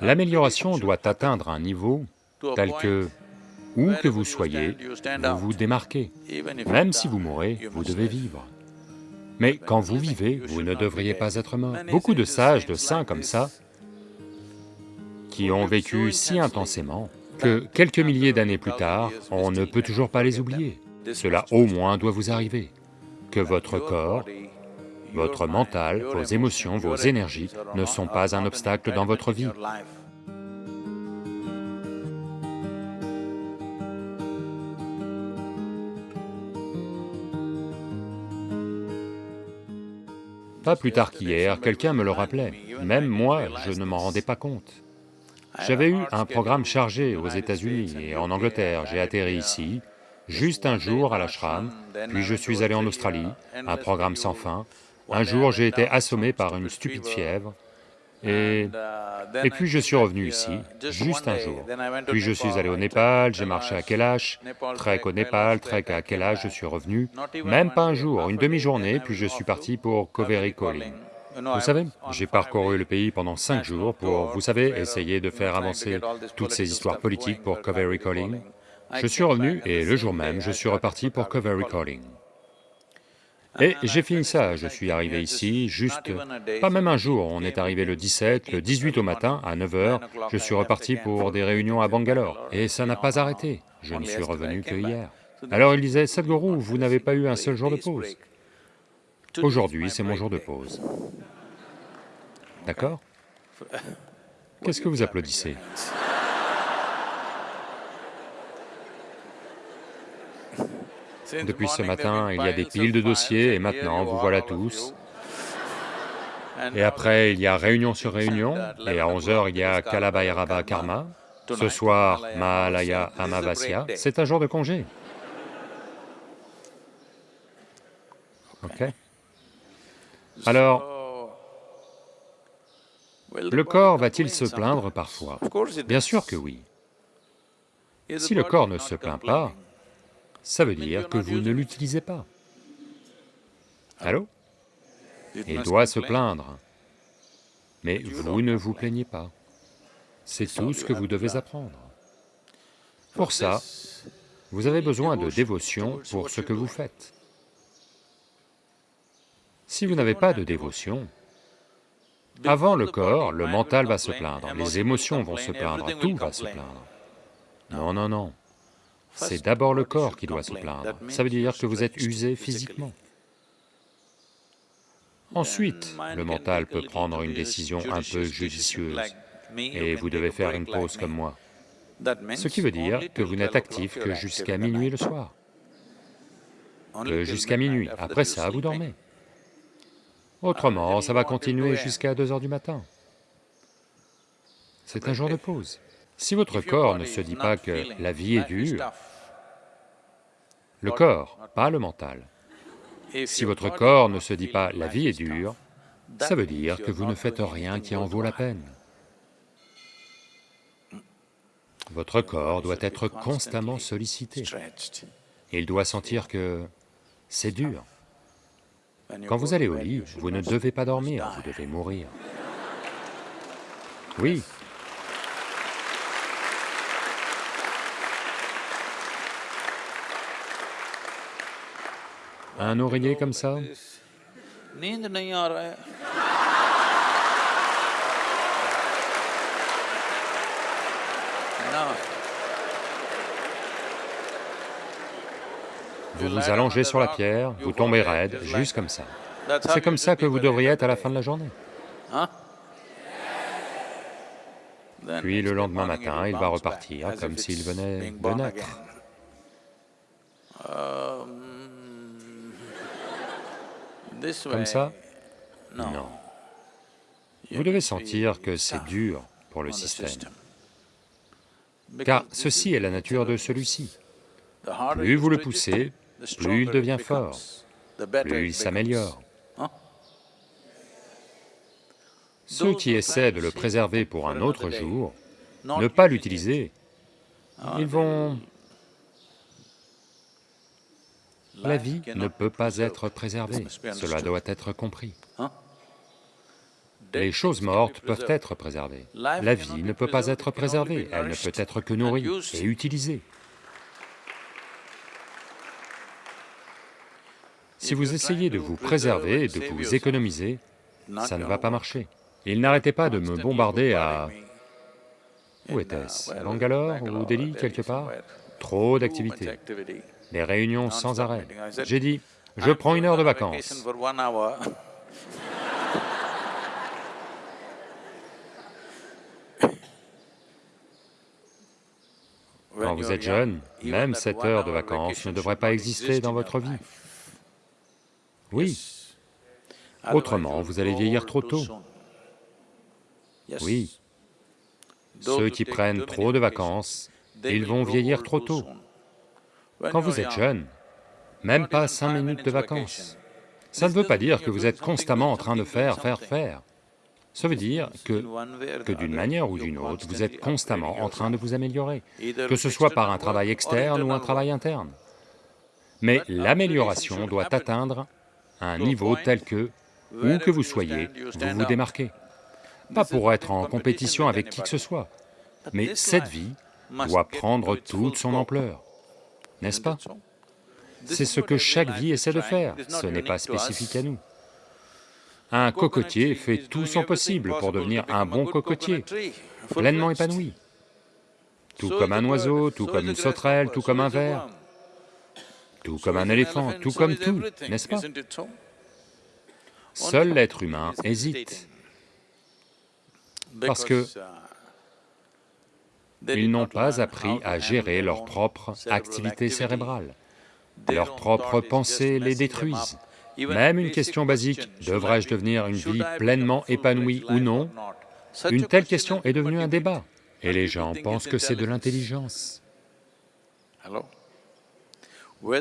L'amélioration doit atteindre un niveau tel que, où que vous soyez, vous vous démarquez. Même si vous mourrez, vous devez vivre. Mais quand vous vivez, vous ne devriez pas être mort. Beaucoup de sages, de saints comme ça, qui ont vécu si intensément que quelques milliers d'années plus tard, on ne peut toujours pas les oublier. Cela au moins doit vous arriver, que votre corps, votre mental, vos émotions, vos énergies ne sont pas un obstacle dans votre vie. Pas plus tard qu'hier, quelqu'un me le rappelait, même moi, je ne m'en rendais pas compte. J'avais eu un programme chargé aux États-Unis et en Angleterre, j'ai atterri ici, juste un jour à l'ashram, puis je suis allé en Australie, un programme sans fin. Un jour, j'ai été assommé par une stupide fièvre, et... et puis je suis revenu ici, juste un jour. Puis je suis allé au Népal, j'ai marché à Kailash, trek au Népal, trek à Kailash, je suis revenu, même pas un jour, une demi-journée, puis je suis parti pour Koveri Calling. Vous savez, j'ai parcouru le pays pendant cinq jours pour, vous savez, essayer de faire avancer toutes ces histoires politiques pour Koveri Calling. Je suis revenu et le jour même, je suis reparti pour Koveri Calling. Et j'ai fini ça, je suis arrivé ici, juste, pas même un jour, on est arrivé le 17, le 18 au matin, à 9 heures, je suis reparti pour des réunions à Bangalore, et ça n'a pas arrêté, je ne suis revenu que hier. Alors il disait, Sadhguru, vous n'avez pas eu un seul jour de pause. Aujourd'hui, c'est mon jour de pause. D'accord? Qu'est-ce que vous applaudissez? Depuis ce matin, il y a des piles de dossiers et maintenant, vous voilà tous. Et après, il y a réunion sur réunion, et à 11 heures, il y a Kalabhairava Karma. Ce soir, Mahalaya Amavasya, c'est un jour de congé. Ok. Alors, le corps va-t-il se plaindre parfois? Bien sûr que oui. Si le corps ne se plaint pas, ça veut dire que vous ne l'utilisez pas. Allô? Il doit se plaindre, mais vous ne vous plaignez pas. C'est tout ce que vous devez apprendre. Pour ça, vous avez besoin de dévotion pour ce que vous faites. Si vous n'avez pas de dévotion, avant le corps, le mental va se plaindre, les émotions vont se plaindre, tout va se plaindre. Non, non, non. C'est d'abord le corps qui doit se plaindre, ça veut dire que vous êtes usé physiquement. Ensuite, le mental peut prendre une décision un peu judicieuse, et vous devez faire une pause comme moi. Ce qui veut dire que vous n'êtes actif que jusqu'à minuit le soir. Que jusqu'à minuit, après ça, vous dormez. Autrement, ça va continuer jusqu'à 2 heures du matin. C'est un jour de pause. Si votre corps ne se dit pas que la vie est dure, le corps, pas le mental, si votre corps ne se dit pas la vie est dure, ça veut dire que vous ne faites rien qui en vaut la peine. Votre corps doit être constamment sollicité. Il doit sentir que c'est dur. Quand vous allez au lit, vous ne devez pas dormir, vous devez mourir. Oui, Un oreiller comme ça Vous vous allongez sur la pierre, vous tombez raide, juste comme ça. C'est comme ça que vous devriez être à la fin de la journée. Puis le lendemain matin, il va repartir comme s'il venait de naître. Comme ça Non. Vous devez sentir que c'est dur pour le système, car ceci est la nature de celui-ci. Plus vous le poussez, plus il devient fort, plus il s'améliore. Ceux qui essaient de le préserver pour un autre jour, ne pas l'utiliser, ils vont La vie ne peut pas être préservée, cela doit être compris. Les choses mortes peuvent être préservées. La vie ne peut pas être préservée, elle ne peut être que nourrie et utilisée. Si vous essayez de vous préserver de vous économiser, ça ne va pas marcher. Il n'arrêtait pas de me bombarder à... Où était-ce? Bangalore ou Delhi, quelque part? Trop d'activités, des réunions sans arrêt. J'ai dit, je prends une heure de vacances. Quand vous êtes jeune, même cette heure de vacances ne devrait pas exister dans votre vie. Oui, autrement vous allez vieillir trop tôt. Oui, ceux qui prennent trop de vacances, ils vont vieillir trop tôt. Quand vous êtes jeune, même pas cinq minutes de vacances. Ça ne veut pas dire que vous êtes constamment en train de faire, faire, faire. Ça veut dire que, que d'une manière ou d'une autre, vous êtes constamment en train de vous améliorer, que ce soit par un travail externe ou un travail interne. Mais l'amélioration doit atteindre un niveau tel que, où que vous soyez, vous vous démarquez. Pas pour être en compétition avec qui que ce soit, mais cette vie doit prendre toute son ampleur, n'est-ce pas C'est ce que chaque vie essaie de faire, ce n'est pas spécifique à nous. Un cocotier fait tout son possible pour devenir un bon cocotier, pleinement épanoui. Tout comme un oiseau, tout comme une sauterelle, tout comme un ver, tout comme un éléphant, tout comme tout, n'est-ce pas Seul l'être humain hésite, parce que ils n'ont pas appris à gérer leur propre activité cérébrale. Leurs propres pensées les détruisent. Même une question basique, devrais-je devenir une vie pleinement épanouie ou non? Une telle question est devenue un débat, et les gens pensent que c'est de l'intelligence.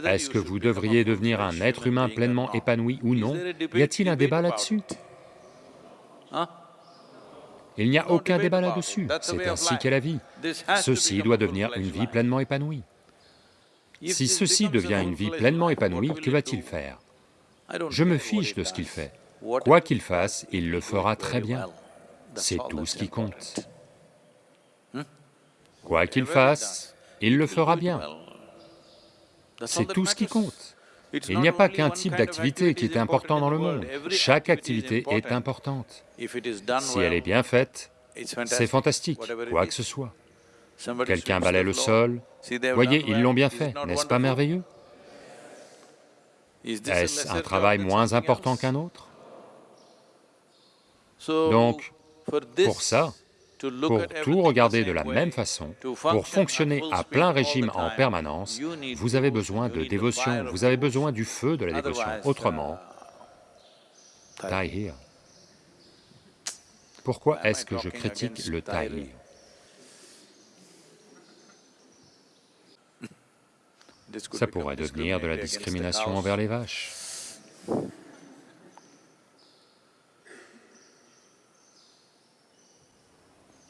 Est-ce que vous devriez devenir un être humain pleinement épanoui ou non? Y a-t-il un débat là-dessus? Il n'y a aucun débat là-dessus, c'est ainsi qu'est la vie. Ceci doit devenir une vie pleinement épanouie. Si ceci devient une vie pleinement épanouie, que va-t-il faire Je me fiche de ce qu'il fait. Quoi qu'il fasse, il le fera très bien. C'est tout ce qui compte. Quoi qu'il fasse, il le fera bien. C'est tout ce qui compte. Il n'y a pas qu'un type d'activité qui est important dans le monde, chaque activité est importante. Si elle est bien faite, c'est fantastique, quoi que ce soit. Quelqu'un balaie le sol, voyez, ils l'ont bien fait, n'est-ce pas merveilleux? Est-ce un travail moins important qu'un autre? Donc, pour ça, pour tout regarder de la même façon, pour fonctionner à plein régime en permanence, vous avez besoin de dévotion, vous avez besoin du feu de la dévotion, autrement, die here. Pourquoi est-ce que je critique le die Ça pourrait devenir de la discrimination envers les vaches.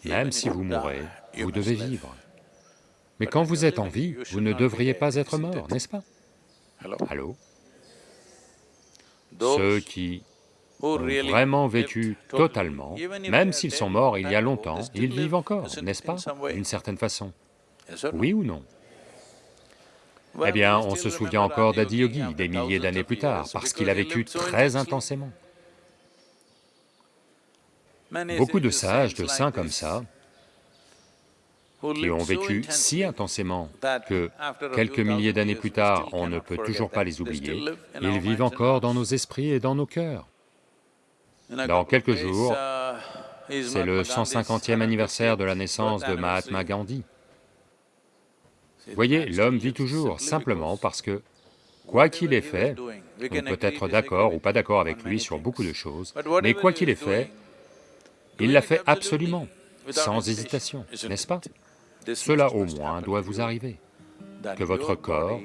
Même si vous mourrez, vous devez vivre. Mais quand vous êtes en vie, vous ne devriez pas être mort, n'est-ce pas Allô Ceux qui ont vraiment vécu totalement, même s'ils sont morts il y a longtemps, ils vivent encore, n'est-ce pas D'une certaine façon. Oui ou non Eh bien, on se souvient encore d'Adiyogi des milliers d'années plus tard, parce qu'il a vécu très intensément. Beaucoup de sages, de saints comme ça, qui ont vécu si intensément que quelques milliers d'années plus tard, on ne peut toujours pas les oublier, ils vivent encore dans nos esprits et dans nos cœurs. Dans quelques jours, c'est le 150e anniversaire de la naissance de Mahatma Gandhi. Voyez, l'homme vit toujours, simplement parce que, quoi qu'il ait fait, on peut être d'accord ou pas d'accord avec lui sur beaucoup de choses, mais quoi qu'il ait fait, il l'a fait absolument, sans hésitation, n'est-ce pas? Cela au moins doit vous arriver, que votre corps,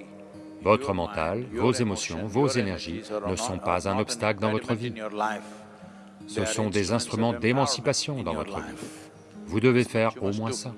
votre mental, vos émotions, vos énergies ne sont pas un obstacle dans votre vie. Ce sont des instruments d'émancipation dans votre vie. Vous devez faire au moins ça.